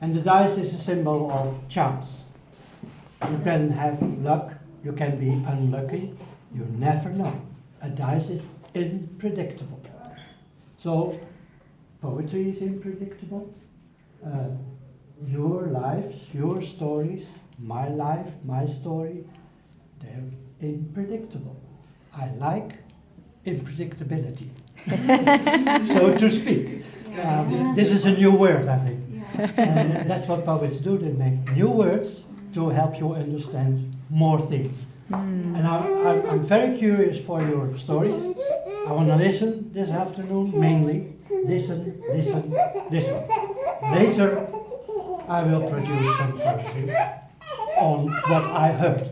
And the dice is a symbol of chance. You can have luck, you can be unlucky, you never know. A dice is unpredictable. So, poetry is unpredictable. Uh, your lives, your stories, my life, my story, they're unpredictable. I like unpredictability, so to speak. Um, this is a new word, I think. And that's what poets do, they make new words to help you understand more things. Hmm. And I, I'm, I'm very curious for your stories. I want to listen this afternoon, mainly. Listen, listen, listen. Later, I will produce some poetry on what I heard.